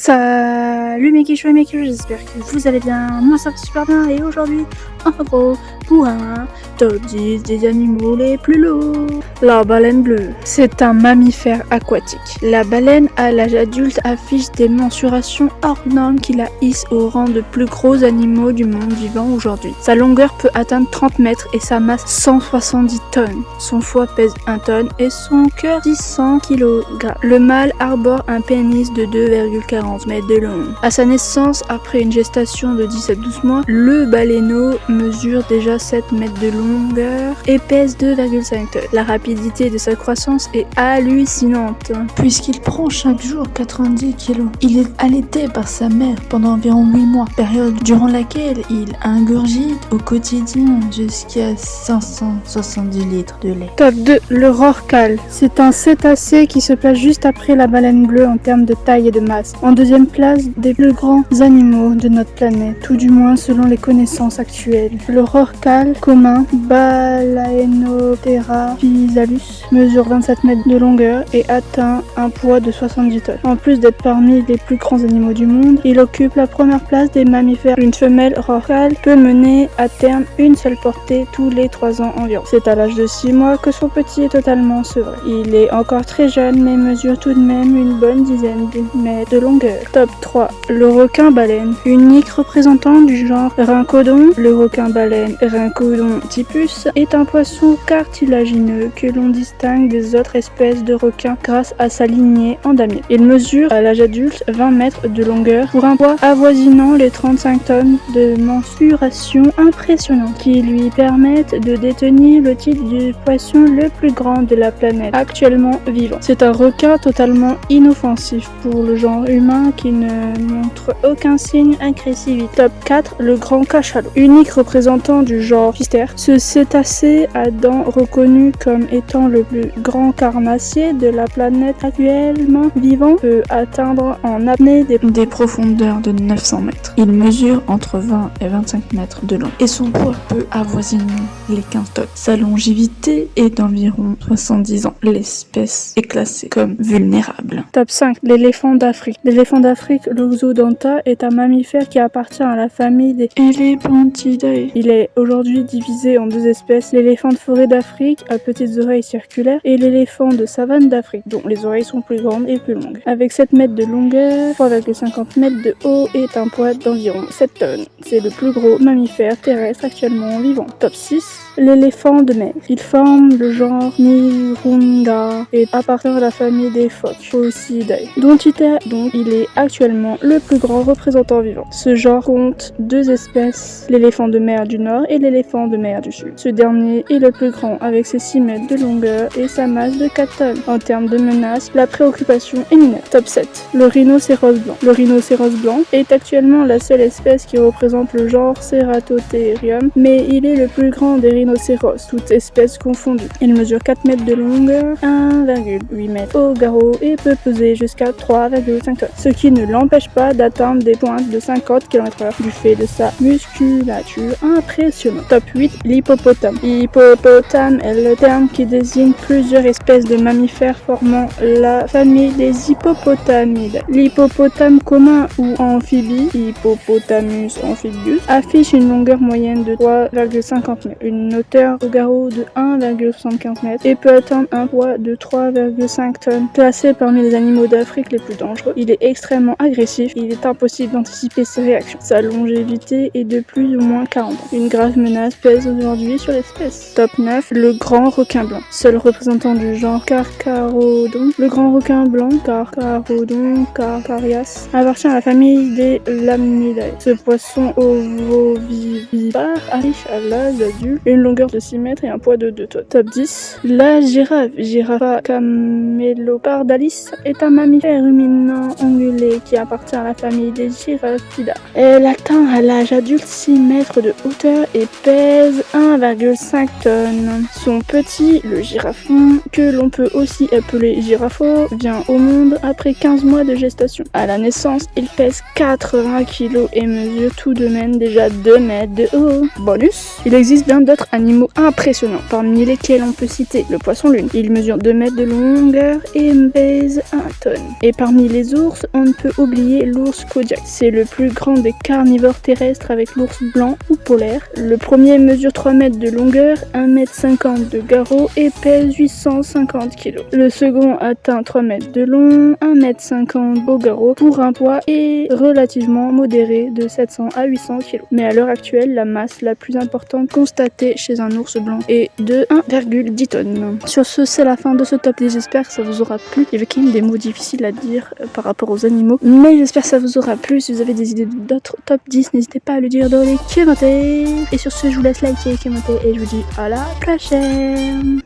Ça, Salut mes quichous et mes quichous, j'espère que vous allez bien, moi ça va super bien et aujourd'hui, en gros, pour un top 10 des animaux les plus lourds. La baleine bleue, c'est un mammifère aquatique. La baleine à l'âge adulte affiche des mensurations hors normes qui la hissent au rang de plus gros animaux du monde vivant aujourd'hui. Sa longueur peut atteindre 30 mètres et sa masse 170 tonnes. Son foie pèse 1 tonne et son cœur 600 kg. Le mâle arbore un pénis de 2,40 mètres de long. À sa naissance, après une gestation de 10 à 12 mois, le baleineau mesure déjà 7 mètres de longueur et pèse 2,5 tonnes. La rapidité de sa croissance est hallucinante. Puisqu'il prend chaque jour 90 kg, il est allaité par sa mère pendant environ 8 mois, période durant laquelle il ingurgite au quotidien jusqu'à 570 litres de lait. Top 2. Le rorcal. C'est un cétacé qui se place juste après la baleine bleue en termes de taille et de masse deuxième place des plus grands animaux de notre planète, tout du moins selon les connaissances actuelles. Le rorcal commun Balaenoptera physalus mesure 27 mètres de longueur et atteint un poids de 70 tonnes. En plus d'être parmi les plus grands animaux du monde, il occupe la première place des mammifères. Une femelle rorcal peut mener à terme une seule portée tous les 3 ans environ. C'est à l'âge de 6 mois que son petit est totalement sevré. Il est encore très jeune mais mesure tout de même une bonne dizaine de mètres de longueur Top 3. Le requin-baleine. Unique représentant du genre Rhincodon, le requin-baleine Rhincodon typus est un poisson cartilagineux que l'on distingue des autres espèces de requins grâce à sa lignée en. Il mesure à l'âge adulte 20 mètres de longueur pour un poids avoisinant les 35 tonnes de mensuration impressionnante qui lui permettent de détenir le titre du poisson le plus grand de la planète actuellement vivant. C'est un requin totalement inoffensif pour le genre humain qui ne montre aucun signe agressivité. Top 4, le grand cachalot. Unique représentant du genre Physter, ce cétacé à dents reconnu comme étant le plus grand carnassier de la planète actuellement vivant peut atteindre en apnée des, des profondeurs de 900 mètres. Il mesure entre 20 et 25 mètres de long et son poids peut avoisiner les 15 tonnes. Sa longévité est d'environ 70 ans. L'espèce est classée comme vulnérable. Top 5, l'éléphant d'Afrique. L'éléphant d'Afrique, est un mammifère qui appartient à la famille des Elephantidae. Il est aujourd'hui divisé en deux espèces, l'éléphant de forêt d'Afrique à petites oreilles circulaires et l'éléphant de savane d'Afrique, dont les oreilles sont plus grandes et plus longues. Avec 7 mètres de longueur, 3,50 mètres de haut et un poids d'environ 7 tonnes. C'est le plus gros mammifère terrestre actuellement vivant. Top 6, l'éléphant de mer. Il forme le genre Nirunga et appartient à la famille des phoques, dont il est actuellement le plus grand représentant vivant. Ce genre compte deux espèces, l'éléphant de mer du nord et l'éléphant de mer du sud. Ce dernier est le plus grand avec ses 6 mètres de longueur et sa masse de 4 tonnes. En termes de menaces, la préoccupation est mineure. Top 7. Le rhinocéros blanc. Le rhinocéros blanc est actuellement la seule espèce qui représente le genre Ceratotherium, mais il est le plus grand des rhinocéros, toutes espèces confondues. Il mesure 4 mètres de longueur, 1,8 mètres au garrot et peut peser jusqu'à 3,5 tonnes ce qui ne l'empêche pas d'atteindre des pointes de 50 km/h du fait de sa musculature impressionnante. Top 8, l'hippopotame. Hippopotame est le terme qui désigne plusieurs espèces de mammifères formant la famille des hippopotamides. L'hippopotame commun ou amphibie, Hippopotamus amphibius, affiche une longueur moyenne de 3,50 mètres, une hauteur au garrot de 1,75 mètres et peut atteindre un poids de 3,5 tonnes. Classé parmi les animaux d'Afrique les plus dangereux, il est extrêmement agressif il est impossible d'anticiper ses réactions. Sa longévité est de plus ou moins 40 ans. Une grave menace pèse aujourd'hui sur l'espèce. Top 9, le grand requin blanc. Seul représentant du genre Carcharodon, le grand requin blanc Carcharodon carcarias appartient à la famille des Lamnidae. Ce poisson ovovivipare arrive à l'âge adulte, une longueur de 6 mètres et un poids de 2 tonnes. Top 10, la girafe. Giraffa camelopardalis est un mammifère ruminant qui appartient à la famille des Giraffidae. Elle atteint à l'âge adulte 6 mètres de hauteur et pèse 1,5 tonnes. Son petit, le girafon, que l'on peut aussi appeler girafo, vient au monde après 15 mois de gestation. À la naissance, il pèse 80 kg et mesure tout de même déjà 2 mètres de haut. Bonus, il existe bien d'autres animaux impressionnants, parmi lesquels on peut citer le poisson lune. Il mesure 2 mètres de longueur et pèse 1 tonne. Et parmi les ours, on ne peut oublier l'ours Kodiak. C'est le plus grand des carnivores terrestres avec l'ours blanc ou polaire. Le premier mesure 3 mètres de longueur, 1 mètre 50 de garrot et pèse 850 kg. Le second atteint 3 mètres de long, 1 mètre 50 au garrot pour un poids et relativement modéré de 700 à 800 kg. Mais à l'heure actuelle, la masse la plus importante constatée chez un ours blanc est de 1,10 tonnes. Sur ce, c'est la fin de ce top 10. J'espère que ça vous aura plu. Il y avait quand des mots difficiles à dire euh, par rapport aux animaux. Mais j'espère que ça vous aura plu. Si vous avez des idées d'autres top 10, n'hésitez pas à le dire dans les commentaires. Et sur ce, je vous laisse liker commenter et je vous dis à la prochaine